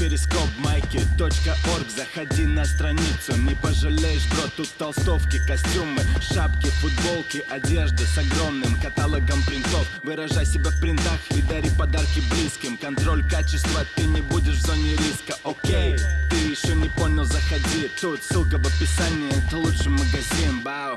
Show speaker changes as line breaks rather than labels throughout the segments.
перископ майки точка орг Заходи на страницу, не пожалеешь, бро Тут толстовки, костюмы, шапки, футболки Одежда с огромным каталогом принтов. Выражай себя в принтах и дари подарки близким. Контроль качества, ты не будешь в зоне риска, окей Ты еще не понял, заходи. Тут ссылка в описании, это лучший магазин, бау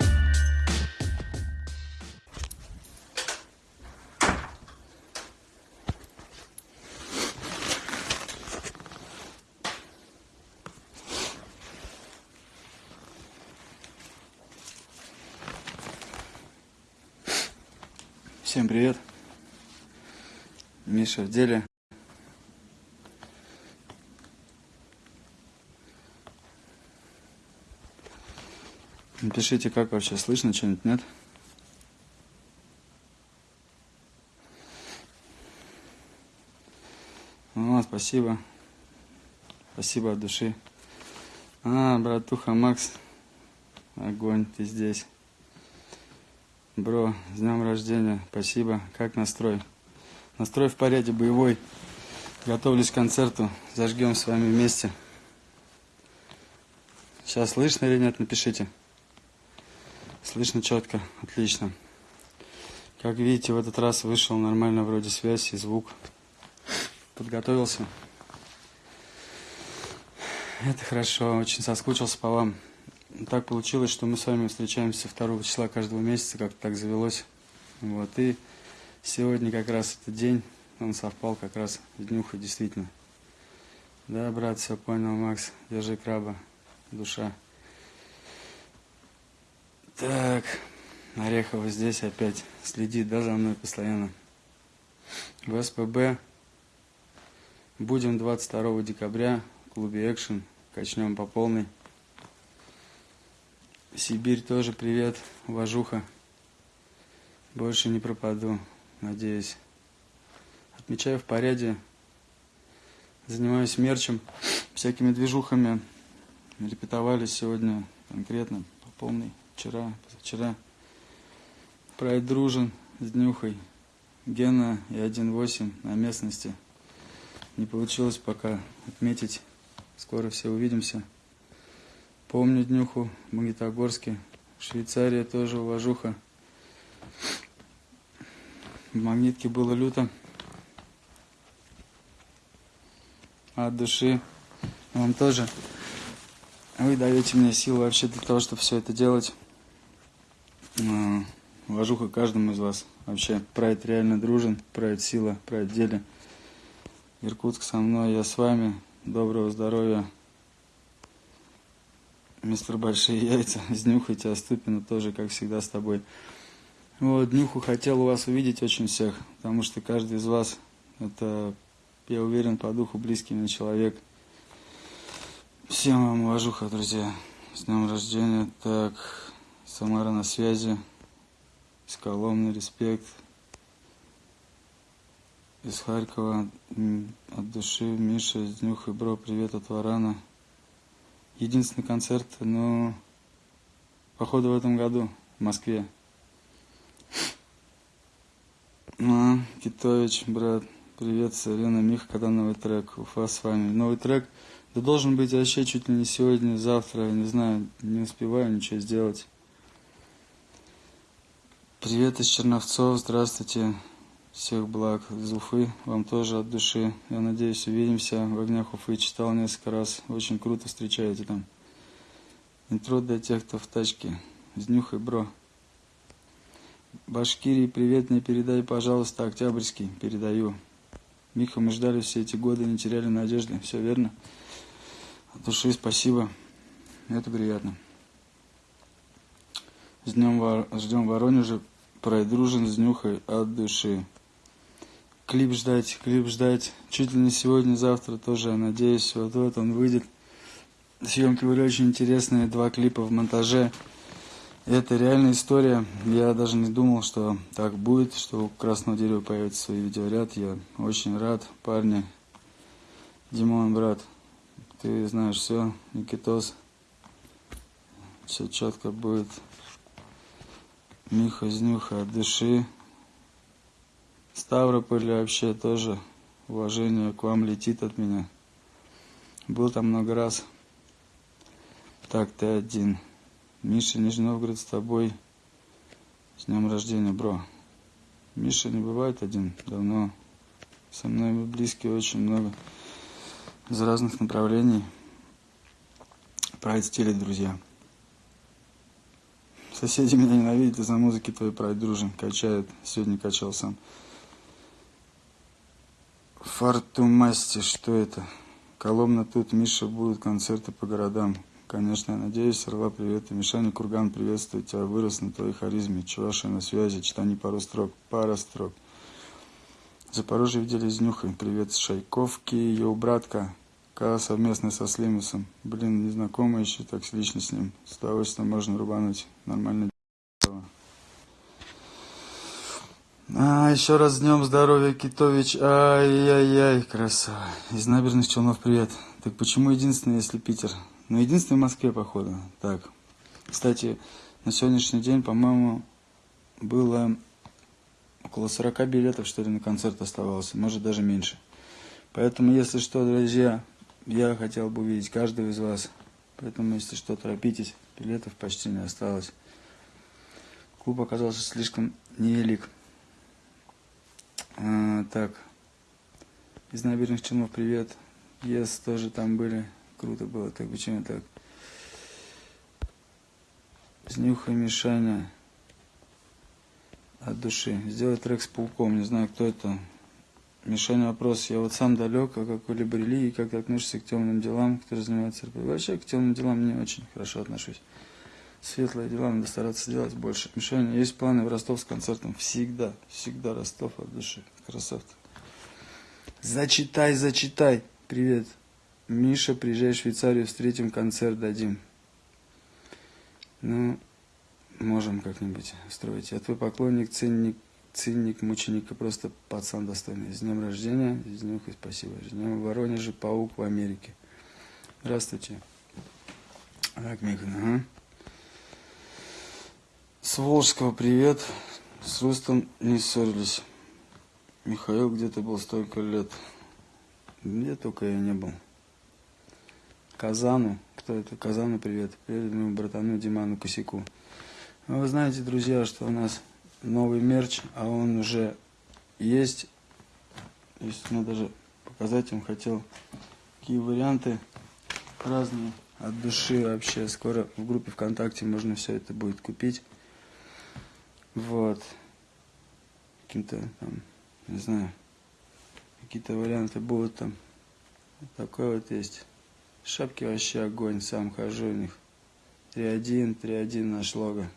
привет. Миша в деле. Напишите, как вообще слышно, что-нибудь нет? О, спасибо. Спасибо от души. А, братуха Макс. Огонь, ты здесь. Бро, с днем рождения, спасибо. Как настрой? Настрой в порядке, боевой. Готовлюсь к концерту. Зажгем с вами вместе. Сейчас слышно или нет, напишите. Слышно четко, отлично. Как видите, в этот раз вышел нормально вроде связь и звук. Подготовился. Это хорошо, очень соскучился по вам. Так получилось, что мы с вами встречаемся 2 числа каждого месяца, как-то так завелось. Вот, и сегодня как раз этот день, он совпал как раз с днюхой, действительно. Да, брат, все понял, Макс, держи краба, душа. Так, Орехова здесь опять следит, да, за мной постоянно. В СПБ будем 22 декабря в клубе Экшен, качнем по полной. Сибирь тоже привет, уважуха. Больше не пропаду, надеюсь. Отмечаю в порядке. Занимаюсь мерчем, всякими движухами. Репетовали сегодня конкретно, по полной. Вчера, позавчера. Прайд дружен с днюхой. Гена и 1.8 на местности. Не получилось пока отметить. Скоро все увидимся. Помню днюху в Магнитогорске. Швейцария тоже уважуха. В Магнитке было люто. От души. Вам тоже. Вы даете мне силу вообще для того, чтобы все это делать. А, уважуха каждому из вас. Вообще, прайд реально дружен, прайд сила, прайд деле. Иркутск со мной, я с вами. Доброго здоровья. Мистер Большие Яйца, Днюхайте, а Ступина тоже, как всегда, с тобой. Вот, Днюху хотел у вас увидеть очень всех, потому что каждый из вас, это, я уверен, по духу близкий мне человек. Всем вам уважуха, друзья. С днем рождения. Так, Самара на связи. Из Коломны, респект. Из Харькова, от души, Миша, из Днюха, бро, привет от Варана единственный концерт, но походу в этом году в Москве. Ну, Китович, брат, привет, Сарена, Миха, когда новый трек, Уфа с вами. Новый трек, да должен быть вообще чуть ли не сегодня, завтра, не знаю, не успеваю ничего сделать. Привет из Черновцов, здравствуйте. Всех благ из Уфы, вам тоже от души. Я надеюсь, увидимся в огнях Уфы. Читал несколько раз. Очень круто встречаете там. Интро для тех, кто в тачке. С днюхой, бро. Башкирии, привет мне передай, пожалуйста, Октябрьский. Передаю. Миха, мы ждали все эти годы, не теряли надежды. Все верно? От души спасибо. Это приятно. С днем ждем Воронежа. Пройдружен с нюхой от души клип ждать, клип ждать. Чуть ли не сегодня, завтра тоже, надеюсь, вот вот он выйдет. Съемки были очень интересные, два клипа в монтаже. Это реальная история. Я даже не думал, что так будет, что у Красного Дерева появится свой видеоряд. Я очень рад, парни. Димон, брат, ты знаешь все, Никитос. Все четко будет. Миха, Знюха от души. Ставрополь вообще тоже уважение к вам летит от меня. Был там много раз. Так, ты один. Миша, Нижний Новгород с тобой. С днем рождения, бро. Миша не бывает один давно. Со мной близкие очень много. Из разных направлений. Прайд стилит, друзья. Соседи меня ненавидят из-за музыки твоей прайд дружин. Качают. Сегодня качал сам. Фартумасти, что это? Коломна тут, Миша, будут концерты по городам. Конечно, я надеюсь. Орла, привет. И Мишаня Курган, приветствую тебя. Вырос на твоей харизме. Чуваша на связи. Читани пару строк. Пара строк. Запорожье видели с Нюхой. Привет с Шайковки. Йоу, братка. Ка совместно со Слимусом. Блин, незнакомый еще так лично с ним. С удовольствием можно рубануть. Нормально. А, еще раз днем здоровья, Китович. Ай-яй-яй, красава. Из набережных Челнов привет. Так почему единственный, если Питер? Ну, единственный в Москве, походу. Так. Кстати, на сегодняшний день, по-моему, было около 40 билетов, что ли, на концерт оставалось. Может, даже меньше. Поэтому, если что, друзья, я хотел бы увидеть каждого из вас. Поэтому, если что, торопитесь. Билетов почти не осталось. Клуб оказался слишком невелик. А, так. Из набережных Челнов привет. Yes, тоже там были круто было. Так почему так? Снюха Мишаня от души. Сделай трек с пауком. Не знаю, кто это. Мишаня вопрос. Я вот сам далек, а какой-либо религии, как ты относишься к темным делам, которые занимаются РП? Вообще к темным делам не очень хорошо отношусь. Светлые дела надо стараться делать больше. Мишаня, есть планы в Ростов с концертом? Всегда, всегда Ростов от души. Красавцы. Зачитай, зачитай. Привет. Миша, приезжай в Швейцарию, встретим, концерт дадим. Ну, можем как-нибудь устроить. Я твой поклонник, ценник, ценник, мученика, просто пацан достойный. С днем рождения, с днем спасибо. С днем в Воронеже, паук в Америке. Здравствуйте. Так, Михан, ага. С Волжского привет. С Рустом не ссорились. Михаил где-то был столько лет. Где только я не был. Казану. Кто это? Казану привет. Привет моему братану Диману Косяку. Ну, вы знаете, друзья, что у нас новый мерч, а он уже есть. Есть, ну, даже показать вам хотел, какие варианты разные от души вообще. Скоро в группе ВКонтакте можно все это будет купить. Вот. Каким-то там, не знаю, какие-то варианты будут там. Вот такой вот есть. Шапки вообще огонь, сам хожу в них. 3-1, 3-1 наш лого.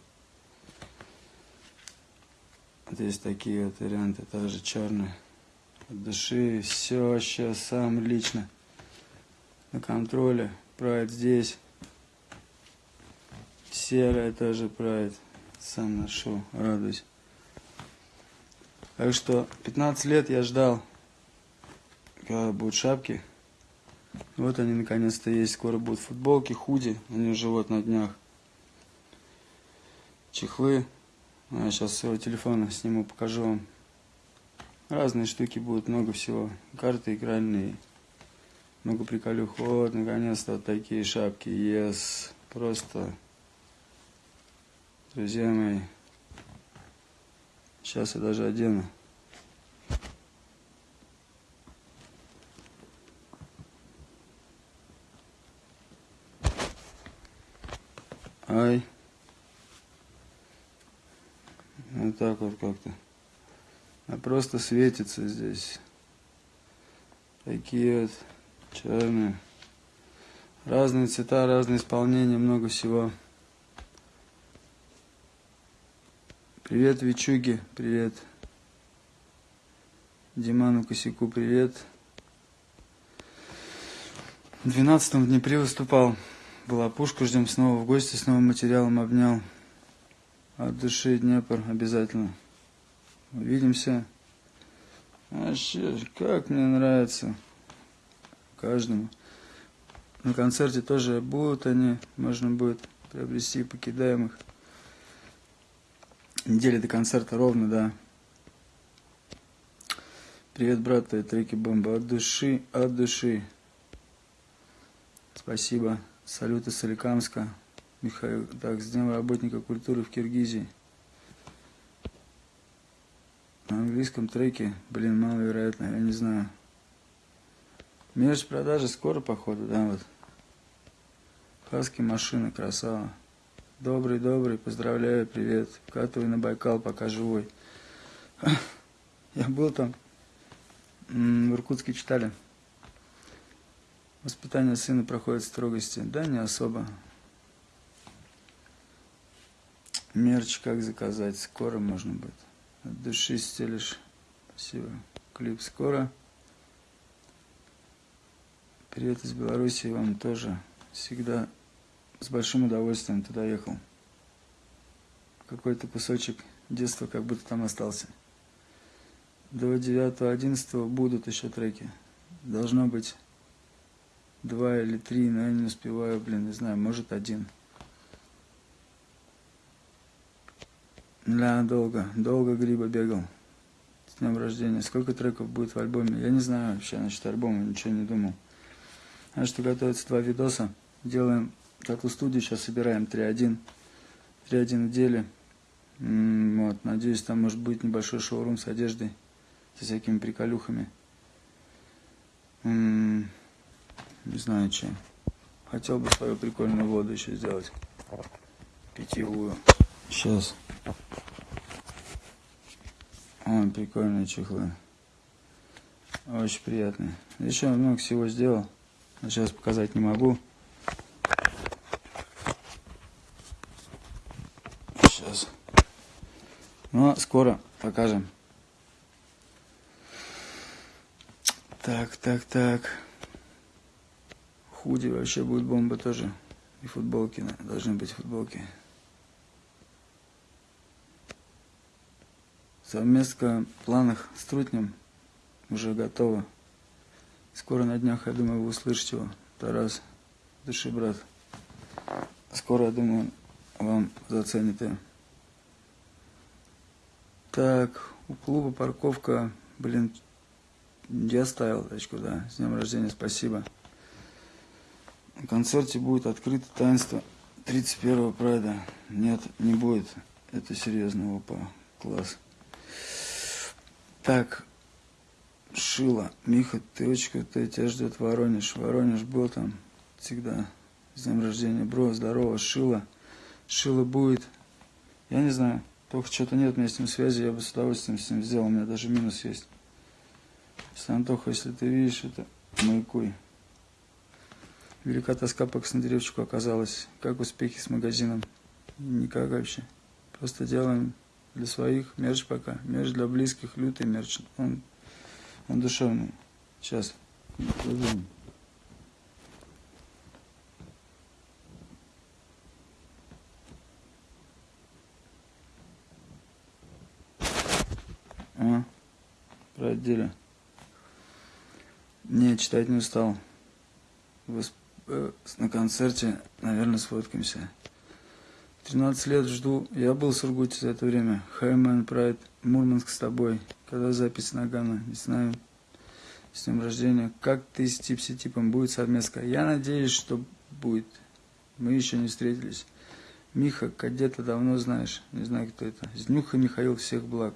Вот есть такие вот варианты, тоже черные. От души, все вообще сам лично. На контроле. Прайд здесь. Серая тоже прайд. Сам ношу, радуюсь. Так что 15 лет я ждал, когда будут шапки. Вот они наконец-то есть. Скоро будут футболки, худи. Они уже вот на днях. Чехлы. А сейчас своего телефона сниму, покажу вам. Разные штуки будут, много всего. Карты игральные. Много приколюх. Вот, наконец-то вот такие шапки. Yes. Просто, друзья мои. Сейчас я даже одену. Ай. Вот так вот как-то. А просто светится здесь. Такие вот черные. Разные цвета, разные исполнения, много всего. Привет, Вичуги, привет. Диману Косяку, привет. В 12 в Днепре выступал. Была пушка, ждем снова в гости, с новым материалом обнял. От души Днепр обязательно. Увидимся. Вообще, как мне нравится. Каждому. На концерте тоже будут они, можно будет приобрести покидаемых. Неделя до концерта ровно, да. Привет, брат, треки бомба. От души, от души. Спасибо. Салют из Соликамска. Михаил. Так, с Днем работника культуры в Киргизии. На английском треке, блин, маловероятно, я не знаю. Мерч продажи скоро, походу, да, вот. Хаски машины, красава. Добрый, добрый, поздравляю, привет. Вкатывай на Байкал, пока живой. Я был там, в Иркутске читали. Воспитание сына проходит в строгости. Да, не особо. Мерч как заказать? Скоро можно будет. От души стелишь. Спасибо. Клип скоро. Привет из Беларуси вам тоже. Всегда с большим удовольствием туда ехал. Какой-то кусочек детства как будто там остался. До 9-11 будут еще треки. Должно быть два или три, но я не успеваю, блин, не знаю, может один. Да, долго, долго Гриба бегал. С днем рождения. Сколько треков будет в альбоме? Я не знаю вообще насчет альбома, ничего не думал. А что готовится два видоса. Делаем тату-студию, сейчас собираем 3-1. 3-1 в деле. Вот, надеюсь, там может быть небольшой шоурум с одеждой, со всякими приколюхами. Не знаю, чем. Хотел бы свою прикольную воду еще сделать. Питьевую. Сейчас. Ой, прикольные чехлы. Очень приятные. Еще много всего сделал. Сейчас показать не могу. Сейчас. Но скоро покажем. Так, так, так. Худи вообще будет бомба тоже. И футболки, должны быть футболки. Совместка в планах с Трутнем уже готова. Скоро на днях, я думаю, вы услышите его. Тарас, души брат. Скоро, я думаю, вам заценит ее. Так, у клуба парковка, блин, я ставил тачку, да. С днем рождения, спасибо. На концерте будет открыто таинство 31-го прайда. Нет, не будет. Это серьезно, опа, класс. Так, Шила. Миха, ты очень ты тебя ждет Воронеж. Воронеж был там всегда. С днем рождения, бро, здорово, Шила. Шила будет. Я не знаю, только что-то нет у меня с ним связи, я бы с удовольствием с ним сделал, у меня даже минус есть. Если, Антоха, если ты видишь это, маякуй. Велика тоска по Коснодревчику оказалась. Как успехи с магазином? Никак вообще. Просто делаем для своих, мерч пока. Мерч для близких, лютый мерч. Он, он душевный. Сейчас. А, отделе. Не, читать не устал. Восп... Э, на концерте, наверное, сфоткаемся. 13 лет жду. Я был в Сургуте за это время. Хаймен Прайд, Мурманск с тобой. Когда запись Нагана, не знаю. С днем рождения. Как ты с типси-типом будет совместка? Я надеюсь, что будет. Мы еще не встретились. Миха, кадета давно знаешь. Не знаю, кто это. Знюха Михаил, всех благ.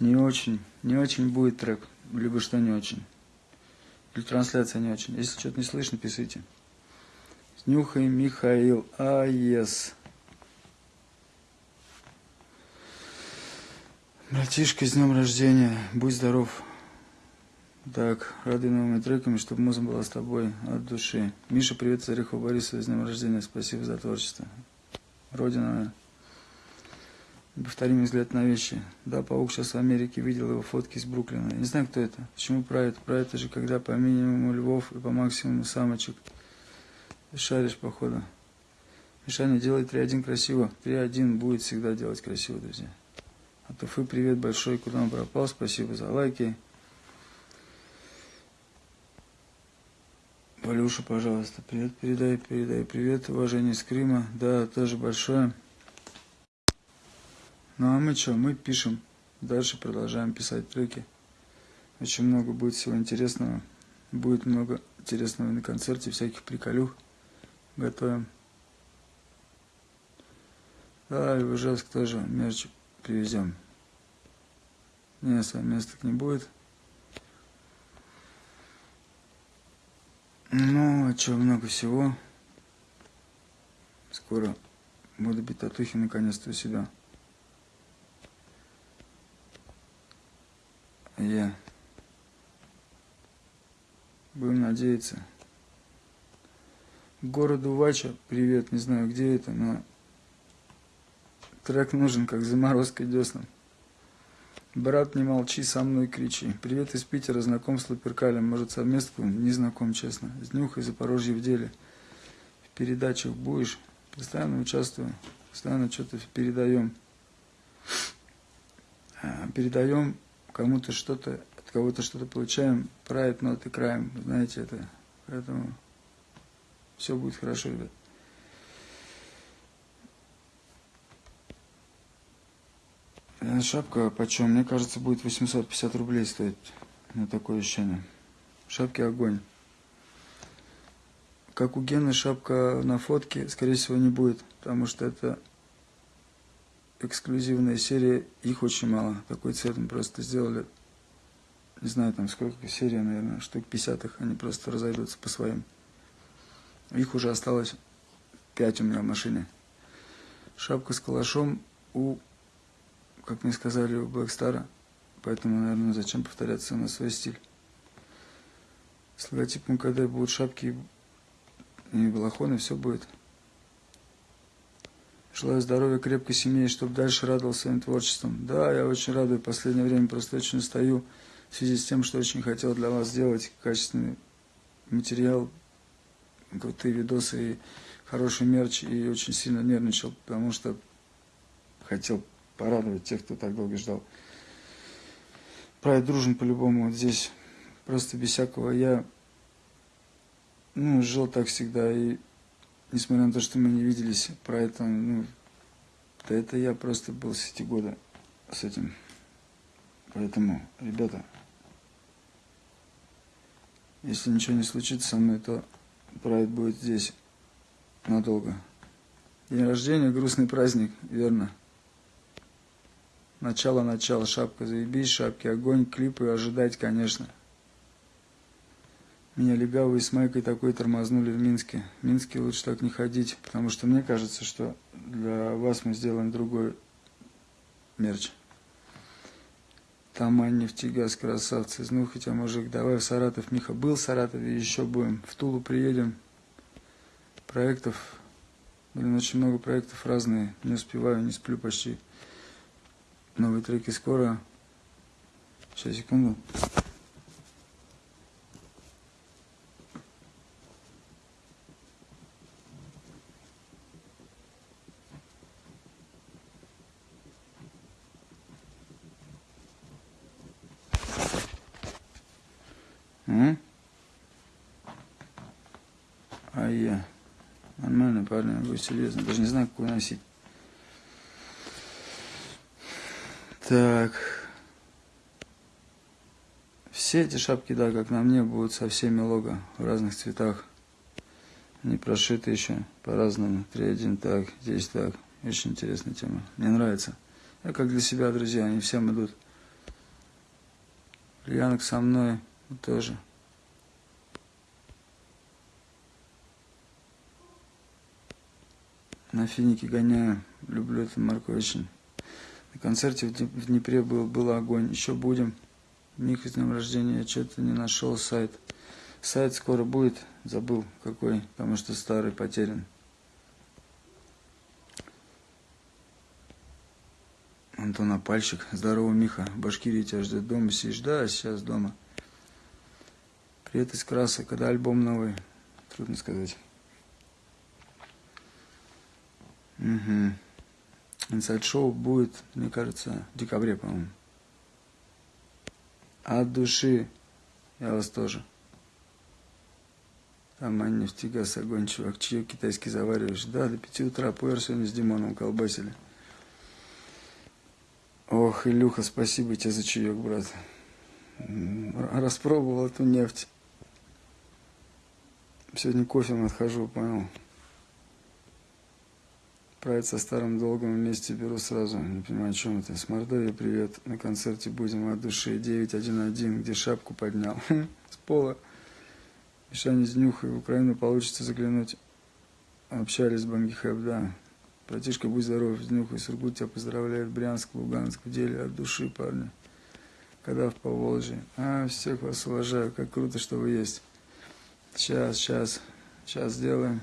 Не очень, не очень будет трек. Либо что не очень. Или трансляция не очень. Если что-то не слышно, пишите. Снюхай, Михаил. А, ес. Братишка, с днем рождения. Будь здоров. Так, рады новыми треками, чтобы музыка была с тобой от души. Миша, привет из Орехова Борисова, с днем рождения. Спасибо за творчество. Родина. Повторим взгляд на вещи. Да, паук сейчас в Америке, видел его фотки из Бруклина. Не знаю, кто это. Почему про это? Это же, когда по минимуму львов и по максимуму самочек. Шаришь, походу. Мишаня, делай 3-1 красиво. 3-1 будет всегда делать красиво, друзья. От Уфы привет большой, куда он пропал. Спасибо за лайки. Валюша, пожалуйста, привет передай, передай привет, уважение из Крыма. Да, тоже большое. Ну а мы что, мы пишем. Дальше продолжаем писать треки. Очень много будет всего интересного. Будет много интересного на концерте, всяких приколюх готовим. Да, и в Ижевск тоже мерч привезем. Места, месток не будет. Ну, а что, много всего. Скоро буду бить татухи наконец-то у Я. Будем надеяться. Городу Вача, привет, не знаю где это, но трек нужен, как заморозка деснам. Брат, не молчи, со мной кричи. Привет из Питера, знаком с Лаперкалем. Может, совместку? Не знаком, честно. С Нюхой, Запорожье в деле. В передачах будешь? Постоянно участвую. Постоянно что-то передаем. А, передаем кому-то что-то, от кого-то что-то получаем. Прайд, ноты, краем. Знаете это. Поэтому все будет хорошо, ребят. Э, шапка почем? Мне кажется, будет 850 рублей стоить. На такое ощущение. Шапки огонь. Как у Гены шапка на фотке, скорее всего, не будет. Потому что это эксклюзивная серия. Их очень мало. Такой цвет мы просто сделали. Не знаю, там сколько серий, наверное, штук 50 их. Они просто разойдутся по своим. Их уже осталось 5 у меня в машине. Шапка с калашом у как мне сказали у Блэкстара, поэтому, наверное, зачем повторяться на свой стиль. С логотипом КД будут шапки и балахоны, все будет. Желаю здоровья, крепкой семьи, чтобы дальше радовал своим творчеством. Да, я очень радую. В последнее время просто очень устаю в связи с тем, что очень хотел для вас сделать качественный материал, крутые видосы и хороший мерч. И очень сильно нервничал, потому что хотел порадовать тех, кто так долго ждал. Прайд дружен по-любому. Вот здесь просто без всякого я ну, жил так всегда. И несмотря на то, что мы не виделись, про это, ну, да это я просто был с эти года с этим. Поэтому, ребята, если ничего не случится со мной, то прайд будет здесь надолго. День рождения, грустный праздник, верно. Начало, начало, шапка, заебись, шапки, огонь, клипы ожидать, конечно. Меня легавые с Майкой такой тормознули в Минске. В Минске лучше так не ходить, потому что мне кажется, что для вас мы сделаем другой мерч. Тамань, нефтегаз, красавцы, ну хотя мужик, давай в Саратов. Миха был в Саратове, еще будем. В Тулу приедем. Проектов, блин, очень много проектов разные. Не успеваю, не сплю почти. Новые треки скоро. Сейчас, секунду. А я. Нормально, будет серьезно. Даже не знаю, какую носить. Так. Все эти шапки, да, как на мне, будут со всеми лого в разных цветах. Они прошиты еще по-разному. Три один так, здесь так. Очень интересная тема. Мне нравится. Я как для себя, друзья, они всем идут. Янок со мной тоже. На финике гоняю. Люблю эту марку очень. На концерте в Днепре был, был огонь. Еще будем. Миха с днем рождения. Я что-то не нашел сайт. Сайт скоро будет. Забыл какой, потому что старый потерян. Антон Апальщик. Здорово, Миха. В Башкирии тебя ждет дома. Сидишь? Да, сейчас дома. Привет из Краса. Когда альбом новый? Трудно сказать. Угу. Инсайд-шоу будет, мне кажется, в декабре, по-моему. От души я вас тоже. Там нефти, газ, огонь, чувак. Чаек китайский завариваешь? Да, до пяти утра пуэр сегодня с Димоном колбасили. Ох, Илюха, спасибо тебе за чаек, брат. Распробовал эту нефть. Сегодня кофе отхожу, понял? Править со старым долгом вместе беру сразу. Не понимаю, о чем это. С Мордовией привет. На концерте будем от души 911, где шапку поднял. С пола. Мишаня с Нюхой. В Украину получится заглянуть. Общались с Бангихэп, да. Братишка, будь здоров, с Нюхой. Сургут тебя поздравляет. Брянск, Луганск. В деле от души, парни. Когда в Поволжье. А, всех вас уважаю. Как круто, что вы есть. Сейчас, сейчас. Сейчас сделаем.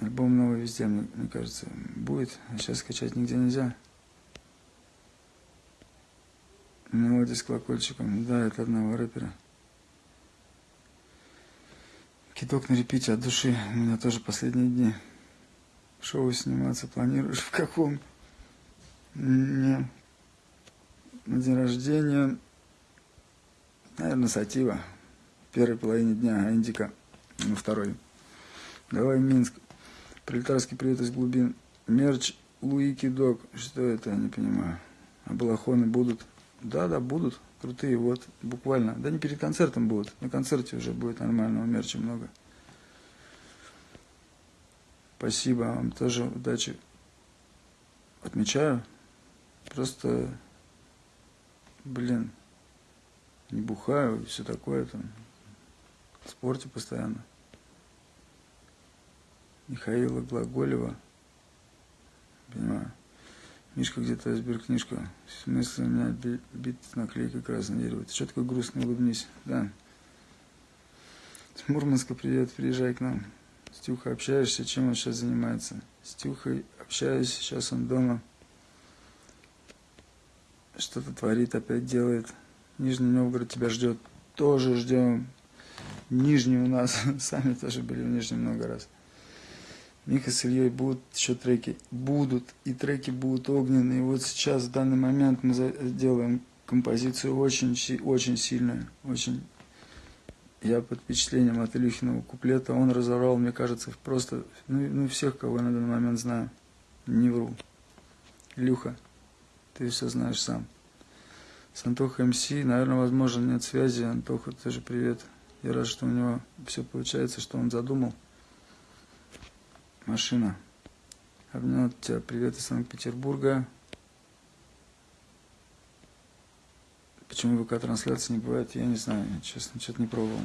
Альбом новый везде, мне, мне кажется, будет. А сейчас скачать нигде нельзя. Мелодия с колокольчиком. Да, это одного рэпера. Кидок на репите от души. У меня тоже последние дни. Шоу сниматься планируешь? В каком? Не. На день рождения. Наверное, сатива. В первой половине дня, индика на второй. Давай Минск. Пролетарский привет из глубин. Мерч Луики Дог. Что это, я не понимаю. А балахоны будут? Да, да, будут. Крутые, вот, буквально. Да не перед концертом будут. На концерте уже будет нормального мерча много. Спасибо вам тоже удачи. Отмечаю. Просто, блин, не бухаю и все такое там. В спорте постоянно. Михаила Глаголева. Понимаю. Мишка где-то сберкнижка. В смысле у меня бит наклейка красное дерево. Ты что такой грустный, улыбнись. Да. С Мурманска привет, приезжай к нам. С Тюхой общаешься, чем он сейчас занимается? С Тюхой общаюсь, сейчас он дома. Что-то творит, опять делает. Нижний Новгород тебя ждет. Тоже ждем. Нижний у нас. Сами тоже были в Нижнем много раз. Миха с Ильей будут еще треки. Будут. И треки будут огненные. Вот сейчас, в данный момент, мы делаем композицию очень, очень сильную. Очень. Я под впечатлением от Илюхиного куплета. Он разорвал, мне кажется, просто, ну, ну всех, кого я на данный момент знаю. Не вру. Илюха, ты все знаешь сам. С Антохой МС, наверное, возможно, нет связи. Антоха, тоже привет. Я рад, что у него все получается, что он задумал машина. Обнял тебя. Привет из Санкт-Петербурга. Почему ВК-трансляции не бывает, я не знаю. Честно, что-то не пробовал.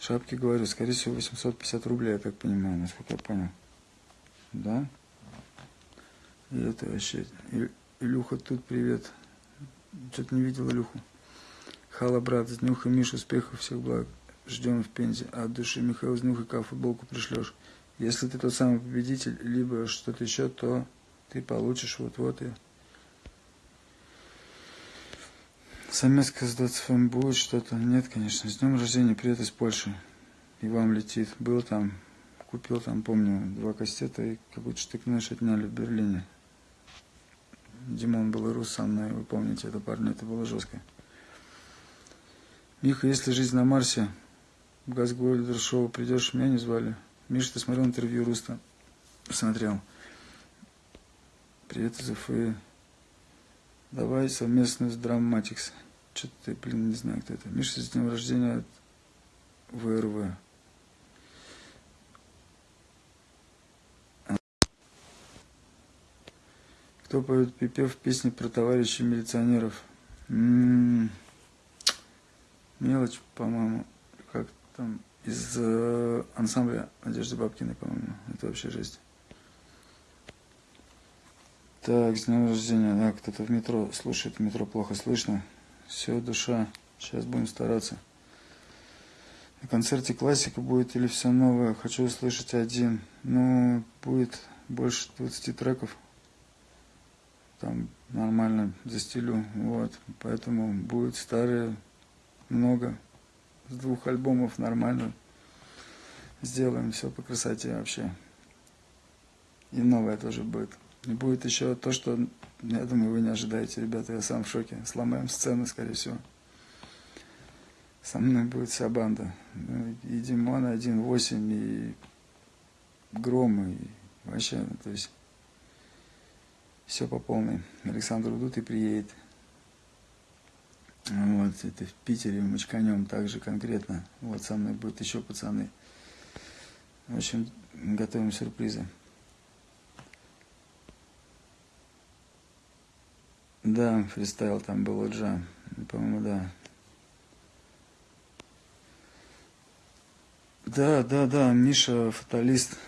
Шапки, говорю, скорее всего, 850 рублей, я так понимаю, насколько я понял. Да? И это вообще... Илюха тут, привет. Что-то не видел Илюху. Хала, брат, с Нюха, Миша, успехов, всех благ. Ждем в Пензе. От души Михаил с Нюха, футболку пришлешь. Если ты тот самый победитель, либо что-то еще, то ты получишь вот-вот и... Самецка с Доцфом будет что-то? Нет, конечно. С днем рождения, привет из Польши. И вам летит. Был там, купил там, помню, два кастета и какой-то штык-нож отняли в Берлине. Димон был и рус со мной, вы помните, это парни, это было жестко. Миха, если жизнь на Марсе, в Газгольдер придешь, меня не звали. Миша, ты смотрел интервью Руста? Смотрел. Привет из Уфы. Давай совместно с Драматикс. Что-то ты, блин, не знаю, кто это. Миша, с днем рождения от ВРВ. Кто поет припев песни про товарищей милиционеров? М -м -м. Мелочь, по-моему. Как там? Из э, ансамбля Надежды Бабкиной, по-моему. Это вообще жесть. Так, с днем рождения. Да, кто-то в метро слушает, в метро плохо слышно. Все, душа. Сейчас будем стараться. На концерте классика будет или все новое? Хочу услышать один. Ну, будет больше 20 треков. Там нормально за стилю. Вот. Поэтому будет старые много с двух альбомов нормально. Сделаем все по красоте вообще. И новое тоже будет. И будет еще то, что, я думаю, вы не ожидаете, ребята, я сам в шоке. Сломаем сцену, скорее всего. Со мной будет вся банда. Ну, и Димон 1.8, и Гром, и вообще, то есть, все по полной. Александр Удут и приедет. Вот. это в Питере, в Мочканем, также конкретно. Вот со мной будут еще пацаны. В общем, готовим сюрпризы. Да, фристайл там был Джа. По-моему, да. Да, да, да, Миша фаталист.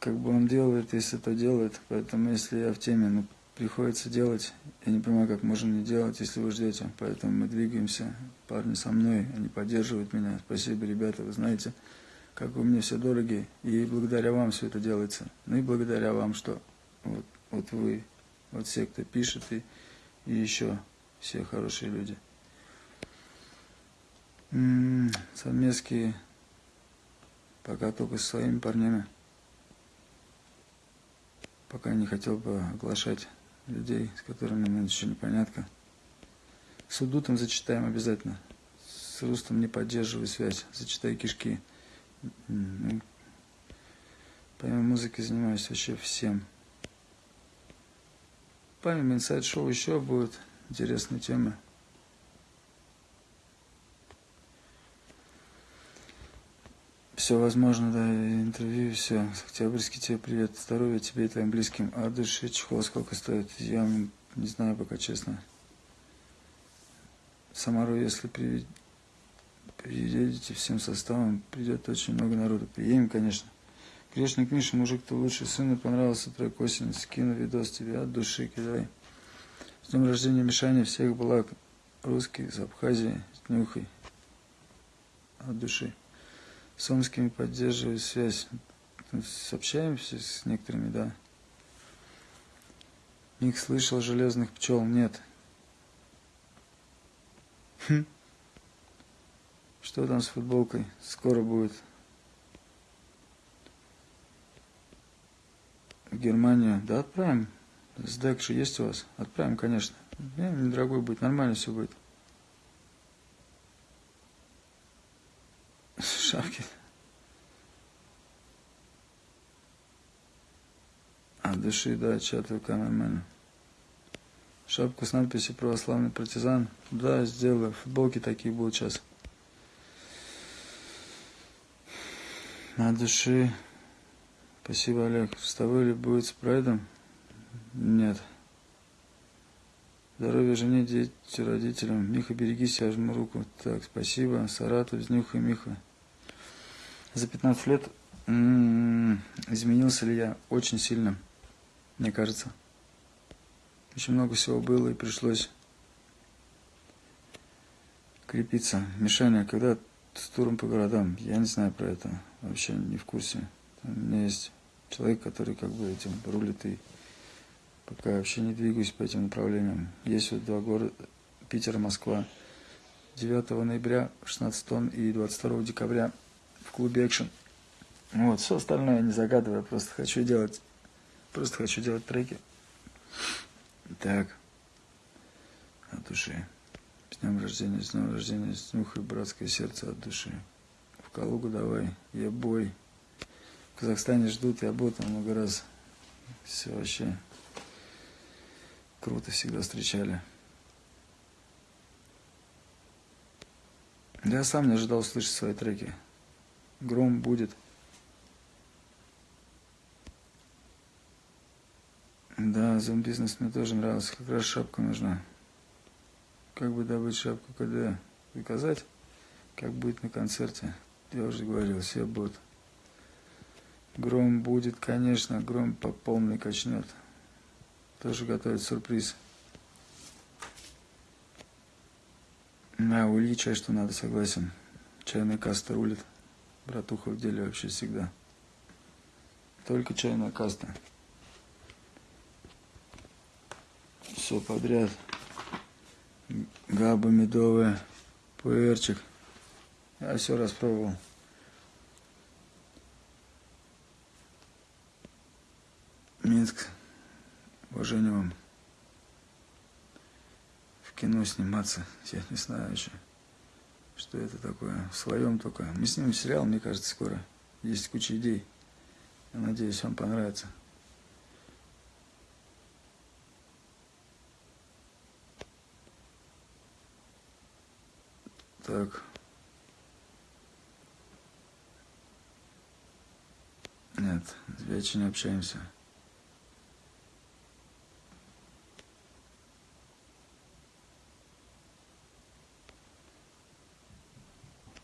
Как бы он делает, если это делает. Поэтому, если я в теме, ну, приходится делать. Я не понимаю, как можно не делать, если вы ждете. Поэтому мы двигаемся. Парни со мной, они поддерживают меня. Спасибо, ребята, вы знаете, как вы мне все дороги. И благодаря вам все это делается. Ну и благодаря вам, что вот, вот вы, вот все, кто пишет, и, и еще все хорошие люди. М -м, совместки пока только со своими парнями. Пока не хотел бы оглашать людей, с которыми нам еще непонятно. С Удутом зачитаем обязательно. С Рустом не поддерживаю связь. Зачитай кишки. Помимо музыки занимаюсь вообще всем. Помимо инсайд-шоу еще будут интересные темы. Все возможно, да, интервью, все. Октябрьский тебе привет, здоровья тебе и твоим близким. А души чехол сколько стоит? Я не знаю пока, честно. Самару, если приедете всем составом, придет очень много народу. Приедем, конечно. Грешник Миша, мужик, ты лучший сын, понравился трек осень. Скину видос тебе от души, кидай. С днем рождения, Мишаня, всех благ. Русский, из Абхазии, с днюхой. От души с Омскими поддерживаю связь. Общаемся с некоторыми, да. Ник слышал железных пчел? Нет. Хм. Что там с футболкой? Скоро будет. В Германию. Да, отправим. СДЭК же есть у вас? Отправим, конечно. Не, недорогой будет, нормально все будет. Шапки. А, дыши, да, чат ВК нормально. Шапку с надписью «Православный партизан». Да, сделаю. Футболки такие будут сейчас. На души. Спасибо, Олег. С тобой ли будет с прайдом? Нет. Здоровья жене, дети, родителям. Миха, берегись, я жму руку. Так, спасибо. Саратов, Знюха, Миха. За 15 лет изменился ли я? Очень сильно, мне кажется. Очень много всего было и пришлось крепиться. Мишаня, когда с туром по городам? Я не знаю про это. Вообще не в курсе. У меня есть человек, который как бы этим рулит и пока вообще не двигаюсь по этим направлениям. Есть вот два города, Питер и Москва. 9 ноября 16 тонн и 22 декабря в клубе Action. Вот, все остальное я не загадываю, просто хочу делать, просто хочу делать треки. Так, от души. С днем рождения, с днем рождения, с нюхой братское сердце от души. В Калугу давай, я бой. В Казахстане ждут, я был там много раз. Все вообще круто всегда встречали. Я сам не ожидал услышать свои треки. Гром будет. Да, зум-бизнес мне тоже нравился. Как раз шапка нужна. Как бы добыть шапку КД? Заказать? Как будет на концерте? Я уже говорил, все будут. Гром будет, конечно, гром по полной качнет. Тоже готовит сюрприз. Да, у Ильича что надо, согласен. Чайная каста рулит. Братуха в деле вообще всегда. Только чайная каста. Все подряд. Габа медовая, пуэрчик. Я все распробовал. Минск. Уважение вам. В кино сниматься. Я не знаю еще, что это такое. В своем только. Мы снимем сериал, мне кажется, скоро. Есть куча идей. Я надеюсь, вам понравится. Так. Нет, вечер не общаемся.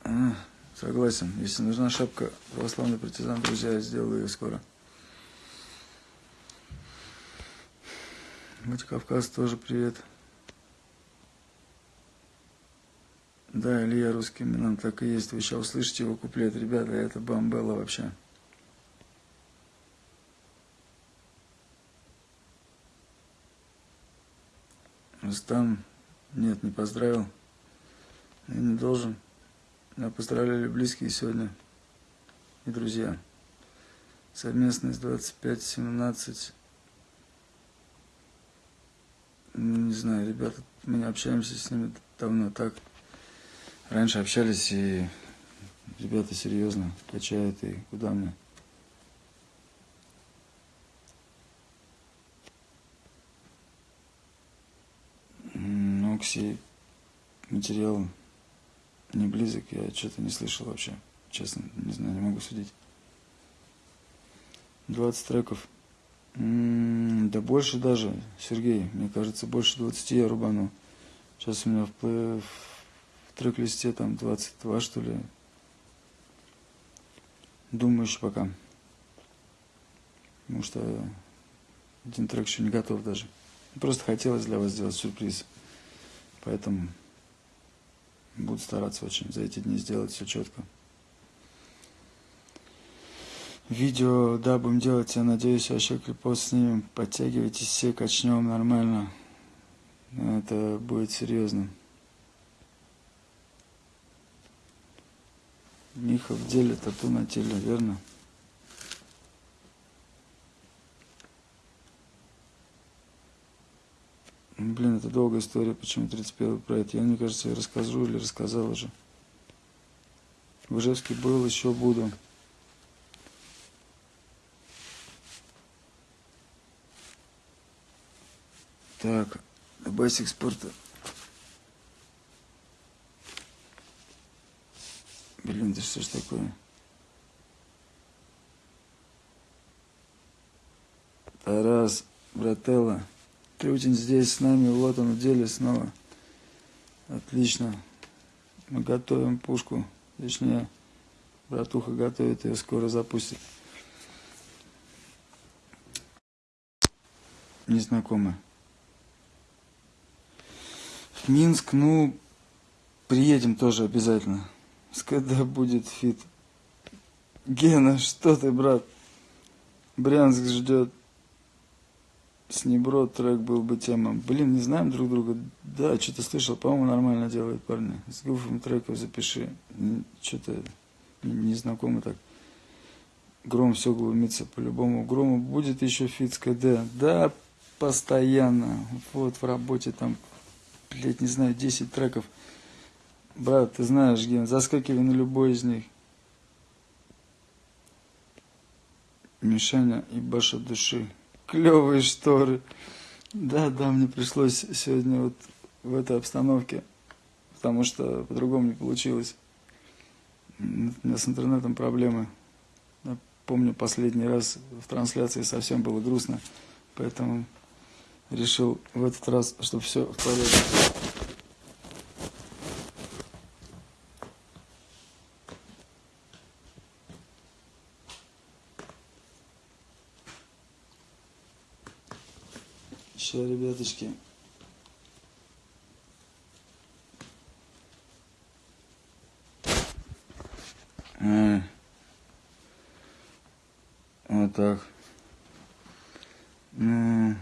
А, согласен. Если нужна шапка православный партизан, друзья, я сделаю ее скоро. Владикавказ тоже привет. Да, Илья русский Милан, так и есть. Вы сейчас услышите его куплет. Ребята, это бомбелла вообще. Рустам, нет, не поздравил. Я не должен. Я поздравляли близкие сегодня и друзья. Совместность 25-17. Не знаю, ребята, мы не общаемся с ними давно так. Раньше общались, и ребята серьезно качают, и куда мне? Ну, Кси, материал не близок, я что-то не слышал вообще. Честно, не знаю, не могу судить. 20 треков. М -м, да больше даже, Сергей, мне кажется, больше 20 я рубану. Сейчас у меня в, трек-листе там 22, что ли. Думаю еще пока. Потому что один трек еще не готов даже. Просто хотелось для вас сделать сюрприз. Поэтому буду стараться очень за эти дни сделать все четко. Видео, да, будем делать, я надеюсь, вообще клипос снимем. Подтягивайтесь все, качнем нормально. Это будет серьезно. Миха в деле, тату на теле, верно? Блин, это долгая история, почему 31 про это. Я, мне кажется, я расскажу или рассказал уже. В Ижевске был, еще буду. Так, Basic спорта. Блин, да что ж такое? Тарас, брателла, очень здесь с нами, вот он в деле снова. Отлично. Мы готовим пушку. Точнее, братуха готовит, ее скоро запустит. Незнакомая. В Минск, ну, приедем тоже обязательно когда будет фит. Гена, что ты, брат? Брянск ждет. С Небро трек был бы тема. Блин, не знаем друг друга. Да, что-то слышал, по-моему, нормально делают парни. С Гуфом треков запиши. Что-то незнакомо так. Гром все глумится по-любому. Грому будет еще фит с КД. Да, постоянно. Вот в работе там, блядь, не знаю, 10 треков. Брат, ты знаешь, Ген, заскакивай на любой из них. Мишаня и Баша души. Клевые шторы. Да, да, мне пришлось сегодня вот в этой обстановке, потому что по-другому не получилось. У меня с интернетом проблемы. Я помню, последний раз в трансляции совсем было грустно, поэтому решил в этот раз, чтобы все в порядке. Ребяточки. А. Вот так. Ну,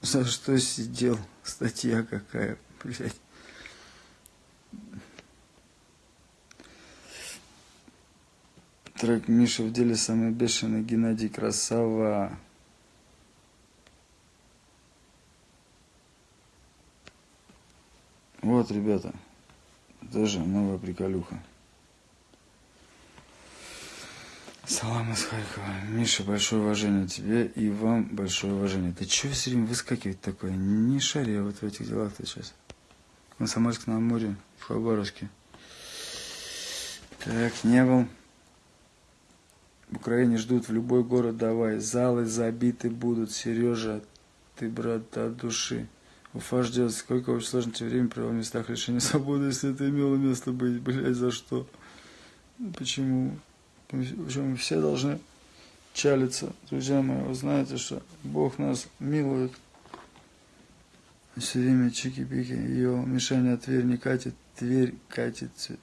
за что сидел? Статья какая, блядь. Трек Миша в деле самый бешеный Геннадий Красава. Ребята, тоже новая приколюха. Салам из Харькова. Миша, большое уважение тебе и вам большое уважение. Ты чего все время выскакивать такое? Не шаря вот в этих делах ты сейчас. Комсомольск на Амуре, в Хабаровске. Так, не был. В Украине ждут в любой город давай. Залы забиты будут. Сережа, ты брат от души. Уфа ждет, сколько очень сложно тебе время провел в местах лишения свободы, если это имело место быть, блядь, за что? Почему? Почему все должны чалиться, друзья мои, вы знаете, что Бог нас милует. Все время чики-пики, ее мишень от Тверь не катит, Тверь катится.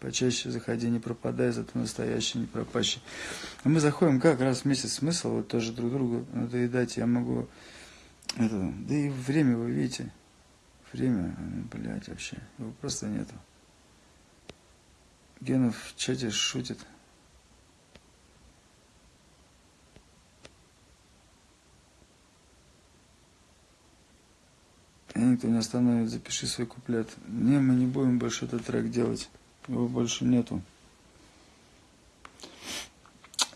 Почаще заходи, не пропадай, зато настоящий, не пропащий. А мы заходим как раз в месяц смысл, вот тоже друг другу надоедать. Я могу это, да и время, вы видите, время, блядь, вообще, его просто нету. Генов в чате шутит. И никто не остановит, запиши свой куплет. Не, мы не будем больше этот трек делать. Его больше нету.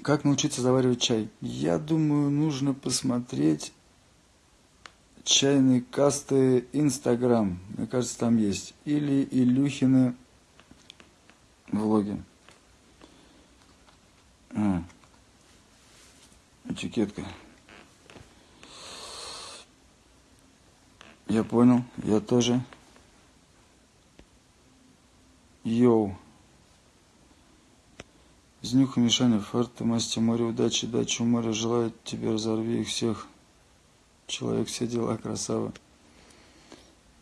Как научиться заваривать чай? Я думаю, нужно посмотреть чайные касты Инстаграм. Мне кажется, там есть. Или Илюхины влоги. А, этикетка. Я понял, я тоже. Йоу. Знюха Мишаня, фарта, масти, море, удачи, дачи, море, желаю тебе, разорви их всех. Человек, все дела, красава.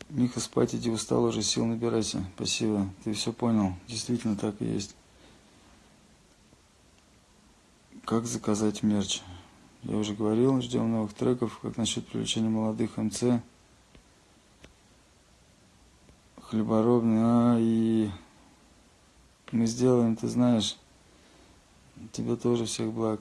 Миха, спать иди, устал уже, сил набирайся. Спасибо, ты все понял. Действительно так и есть. Как заказать мерч? Я уже говорил, ждем новых треков. Как насчет привлечения молодых МЦ? Хлеборобный, а и мы сделаем, ты знаешь. Тебе тоже всех благ.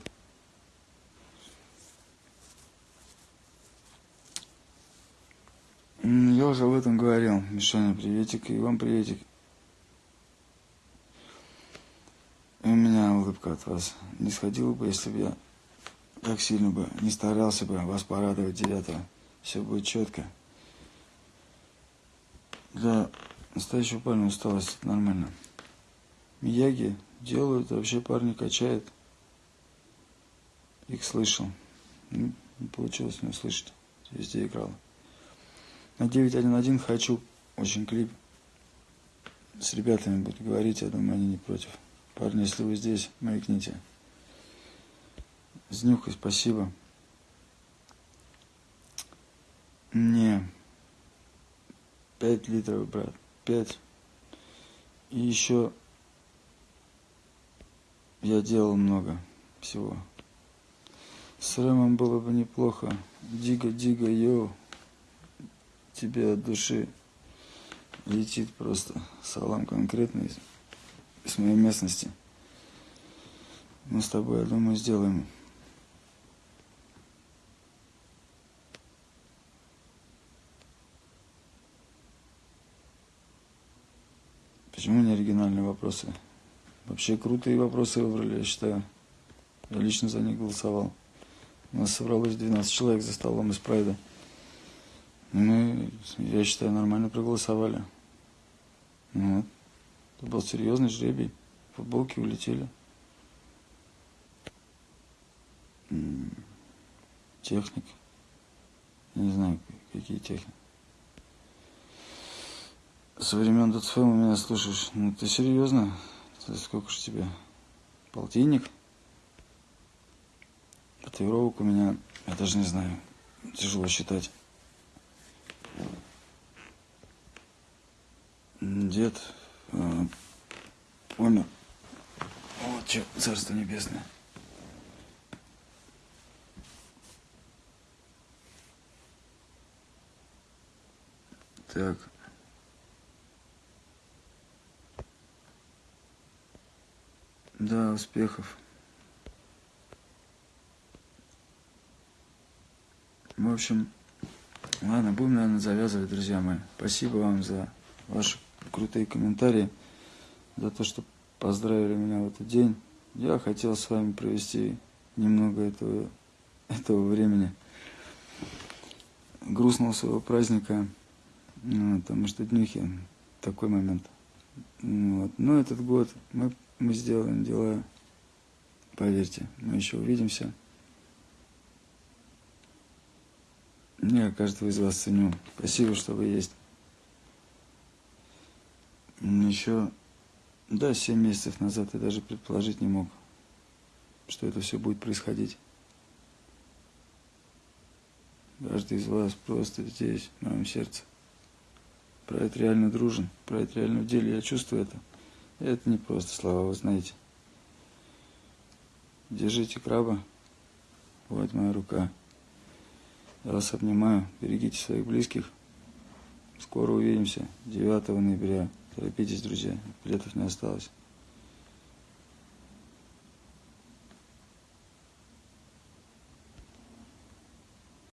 Я уже об этом говорил. Мишаня, приветик, и вам приветик. И у меня улыбка от вас не сходила бы, если бы я как сильно бы не старался бы вас порадовать девятого. Все будет четко. Для настоящего парня усталость это нормально. Мияги делают, вообще парни качают. Их слышал. Не получилось не услышать. Везде играл. На 911 хочу очень клип. С ребятами буду говорить, я думаю, они не против. Парни, если вы здесь, маякните. Знюхай, спасибо. Не. Пять литров, брат. Пять. И еще я делал много всего. С Рэмом было бы неплохо. Дига, дига, йоу тебе от души летит просто салам конкретный из, из моей местности. Мы с тобой, я думаю, сделаем. Почему не оригинальные вопросы? Вообще крутые вопросы выбрали, я считаю. Я лично за них голосовал. У нас собралось 12 человек за столом из Прайда. Мы, я считаю, нормально проголосовали. Ну вот. Это был серьезный жребий. Футболки улетели. Техник. Я не знаю, какие техники. Со времен у меня слушаешь. Ну ты серьезно? Сколько же тебе? Полтинник? Татуировок у меня, я даже не знаю, тяжело считать. Дед э. Вот что, царство небесное. Так. Да, успехов. В общем, Ладно, будем, наверное, завязывать, друзья мои. Спасибо вам за ваши крутые комментарии, за то, что поздравили меня в этот день. Я хотел с вами провести немного этого, этого времени грустного своего праздника. Ну, Потому что днюхи такой момент. Вот. Но этот год мы, мы сделаем дела, поверьте, мы еще увидимся. Я каждого из вас ценю. Спасибо, что вы есть. Еще, да, 7 месяцев назад я даже предположить не мог, что это все будет происходить. Каждый из вас просто здесь, в моем сердце. Про это реально дружен, про это реально в деле, я чувствую это. И это не просто слова, вы знаете. Держите краба, вот моя рука. Я вас обнимаю, берегите своих близких. Скоро увидимся, 9 ноября. Торопитесь, друзья, билетов не осталось.